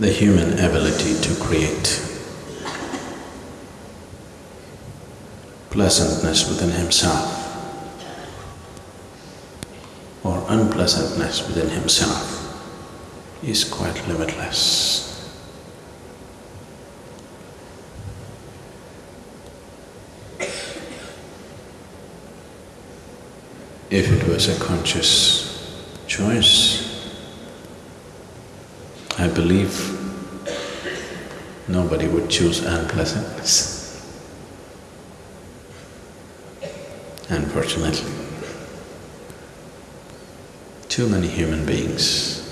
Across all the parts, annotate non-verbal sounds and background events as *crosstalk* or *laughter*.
the human ability to create pleasantness within himself or unpleasantness within himself is quite limitless. If it was a conscious choice, I believe nobody would choose unpleasantness. Unfortunately, too many human beings,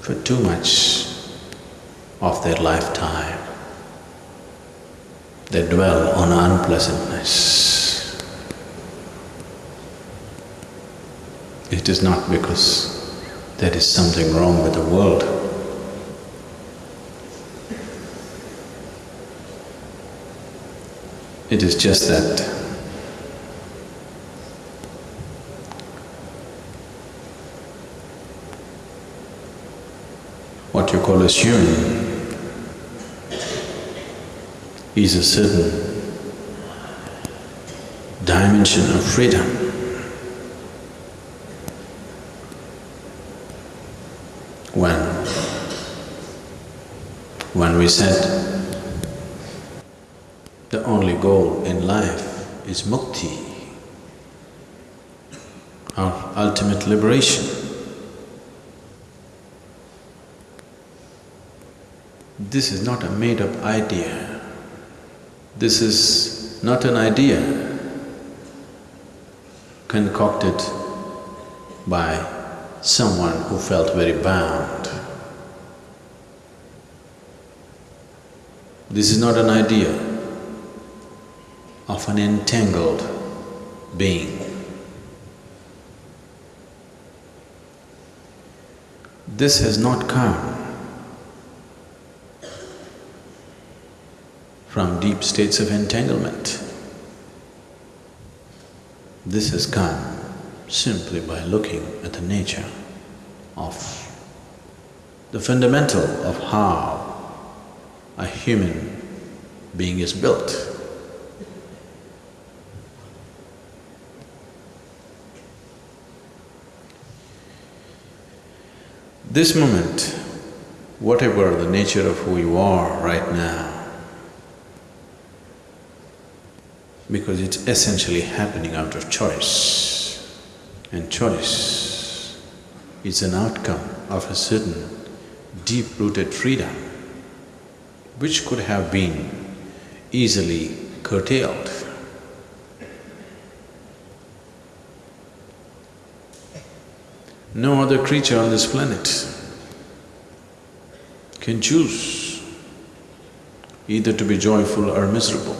for too much of their lifetime, they dwell on unpleasantness. It is not because there is something wrong with the world. It is just that what you call as human is a certain dimension of freedom. when, when we said the only goal in life is mukti, our ultimate liberation. This is not a made-up idea. This is not an idea concocted by someone who felt very bound. This is not an idea of an entangled being. This has not come from deep states of entanglement. This has come simply by looking at the nature of the fundamental of how a human being is built. This moment, whatever the nature of who you are right now, because it's essentially happening out of choice. And choice is an outcome of a certain deep-rooted freedom which could have been easily curtailed. No other creature on this planet can choose either to be joyful or miserable.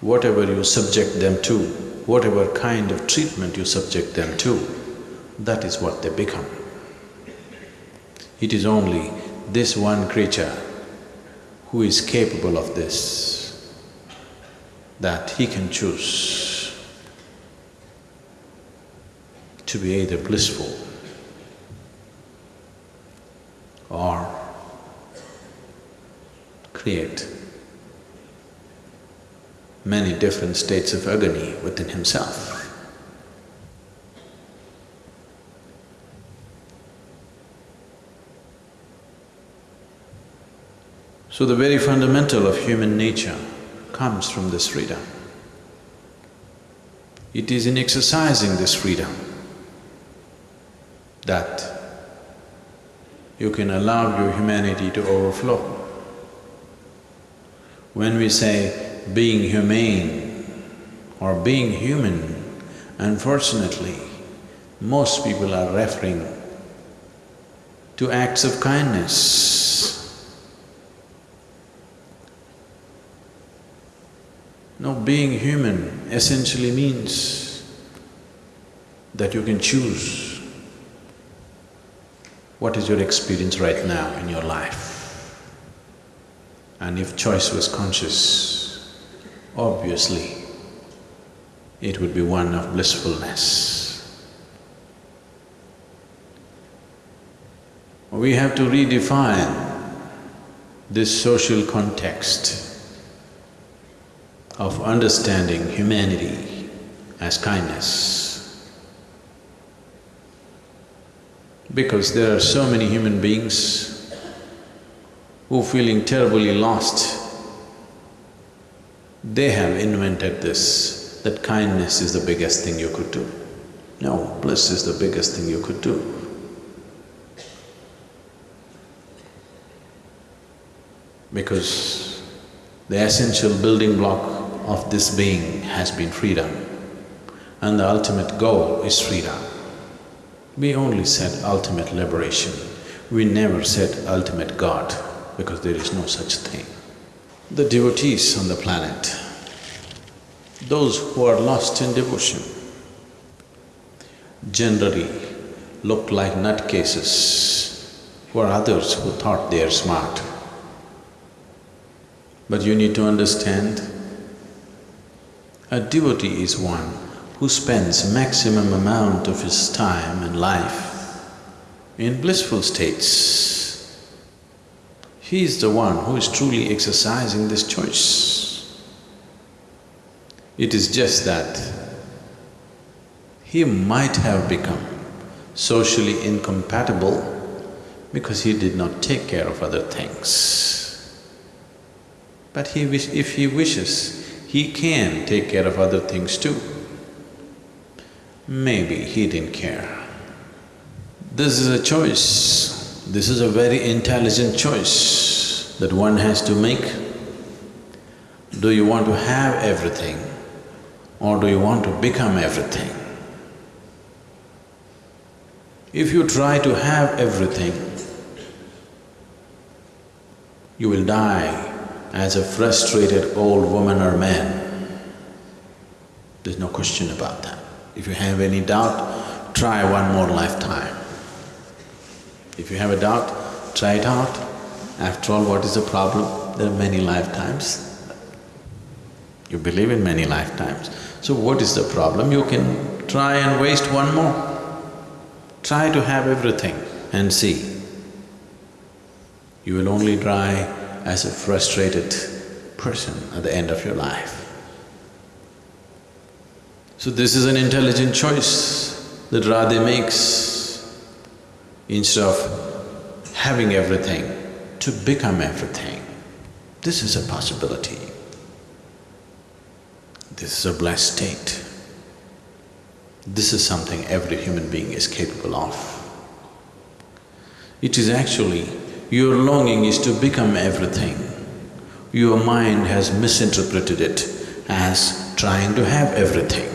Whatever you subject them to, whatever kind of treatment you subject them to, that is what they become. It is only this one creature who is capable of this, that he can choose to be either blissful or create many different states of agony within himself. So the very fundamental of human nature comes from this freedom. It is in exercising this freedom that you can allow your humanity to overflow. When we say being humane or being human, unfortunately, most people are referring to acts of kindness. No, being human essentially means that you can choose what is your experience right now in your life. And if choice was conscious, obviously it would be one of blissfulness. we have to redefine this social context of understanding humanity as kindness. Because there are so many human beings who feeling terribly lost, they have invented this, that kindness is the biggest thing you could do. No, bliss is the biggest thing you could do. Because the essential building block of this being has been freedom and the ultimate goal is freedom. We only said ultimate liberation, we never said ultimate God because there is no such thing. The devotees on the planet, those who are lost in devotion, generally look like nutcases for others who thought they are smart. But you need to understand, a devotee is one who spends maximum amount of his time and life in blissful states. He is the one who is truly exercising this choice. It is just that he might have become socially incompatible because he did not take care of other things. But he wish… if he wishes, he can take care of other things too. Maybe he didn't care. This is a choice, this is a very intelligent choice that one has to make. Do you want to have everything or do you want to become everything? If you try to have everything, you will die as a frustrated old woman or man. There's no question about that. If you have any doubt, try one more lifetime. If you have a doubt, try it out. After all, what is the problem? There are many lifetimes. You believe in many lifetimes. So what is the problem? You can try and waste one more. Try to have everything and see. You will only try as a frustrated person at the end of your life. So this is an intelligent choice that Radhe makes instead of having everything, to become everything. This is a possibility. This is a blessed state. This is something every human being is capable of. It is actually your longing is to become everything. Your mind has misinterpreted it as trying to have everything.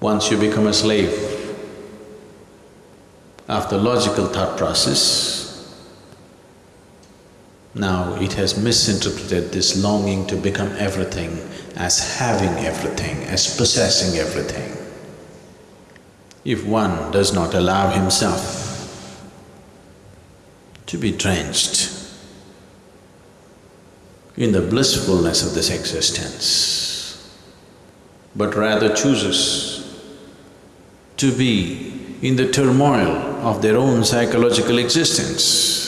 Once you become a slave, after logical thought process, now it has misinterpreted this longing to become everything as having everything, as possessing everything. If one does not allow himself to be drenched in the blissfulness of this existence, but rather chooses to be in the turmoil of their own psychological existence.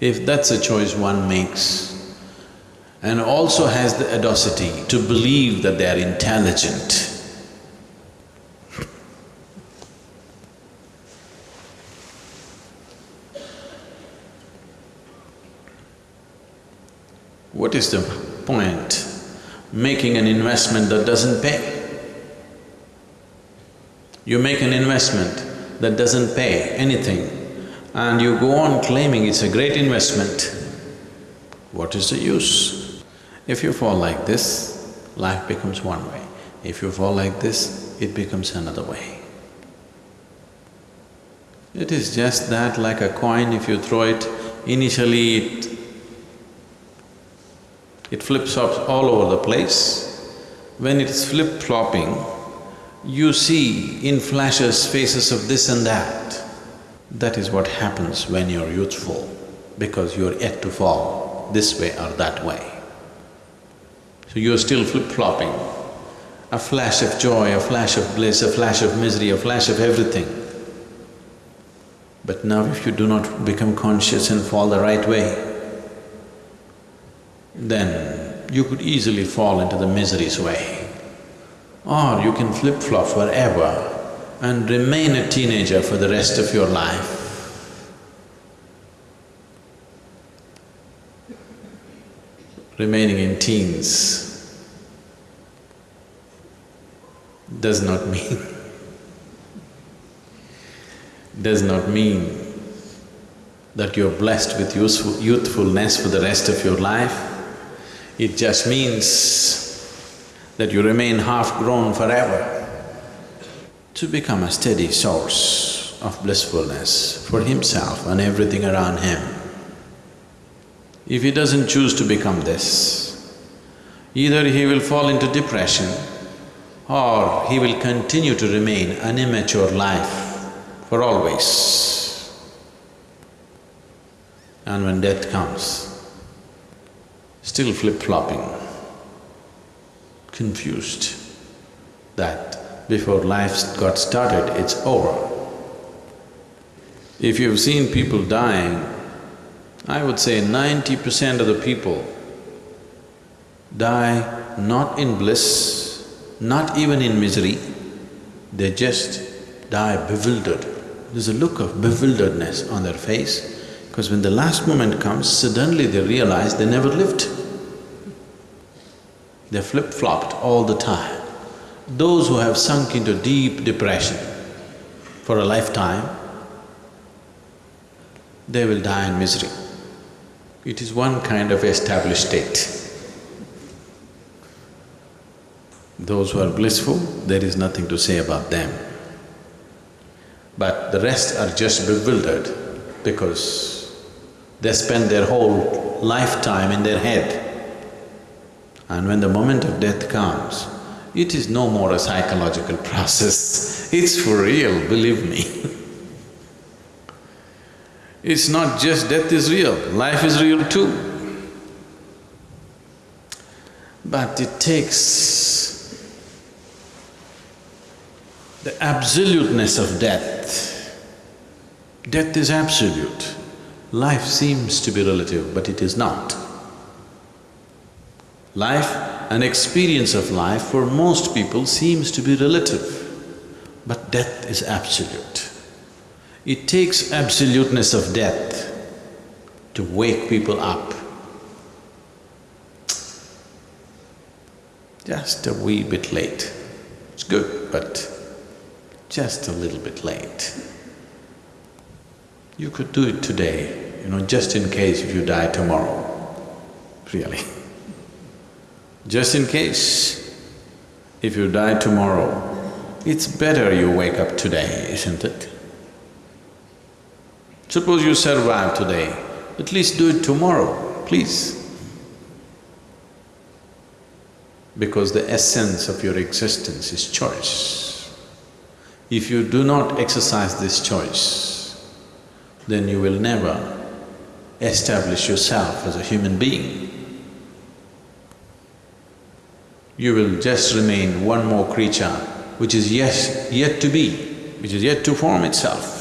If that's a choice one makes and also has the audacity to believe that they are intelligent, What is the point making an investment that doesn't pay? You make an investment that doesn't pay anything and you go on claiming it's a great investment, what is the use? If you fall like this, life becomes one way. If you fall like this, it becomes another way. It is just that like a coin, if you throw it, initially it it flips up all over the place. When it's flip-flopping, you see in flashes faces of this and that. That is what happens when you're youthful, because you're yet to fall this way or that way. So you're still flip-flopping a flash of joy, a flash of bliss, a flash of misery, a flash of everything. But now if you do not become conscious and fall the right way, then you could easily fall into the misery's way. Or you can flip-flop forever and remain a teenager for the rest of your life. Remaining in teens does not mean does not mean that you're blessed with youthfulness for the rest of your life. It just means that you remain half-grown forever. To become a steady source of blissfulness for himself and everything around him. If he doesn't choose to become this, either he will fall into depression or he will continue to remain an immature life for always. And when death comes, still flip-flopping, confused that before life got started, it's over. If you've seen people dying, I would say ninety percent of the people die not in bliss, not even in misery, they just die bewildered. There's a look of bewilderedness on their face because when the last moment comes, suddenly they realize they never lived. They flip-flopped all the time. Those who have sunk into deep depression for a lifetime, they will die in misery. It is one kind of established state. Those who are blissful, there is nothing to say about them. But the rest are just bewildered because they spend their whole lifetime in their head. And when the moment of death comes, it is no more a psychological *laughs* process, it's for real, believe me. *laughs* it's not just death is real, life is real too. But it takes the absoluteness of death. Death is absolute. Life seems to be relative, but it is not. Life, an experience of life for most people seems to be relative, but death is absolute. It takes absoluteness of death to wake people up. Just a wee bit late. It's good, but just a little bit late. You could do it today, you know, just in case if you die tomorrow, really. Just in case, if you die tomorrow, it's better you wake up today, isn't it? Suppose you survive today, at least do it tomorrow, please. Because the essence of your existence is choice. If you do not exercise this choice, then you will never establish yourself as a human being. You will just remain one more creature which is yet, yet to be, which is yet to form itself.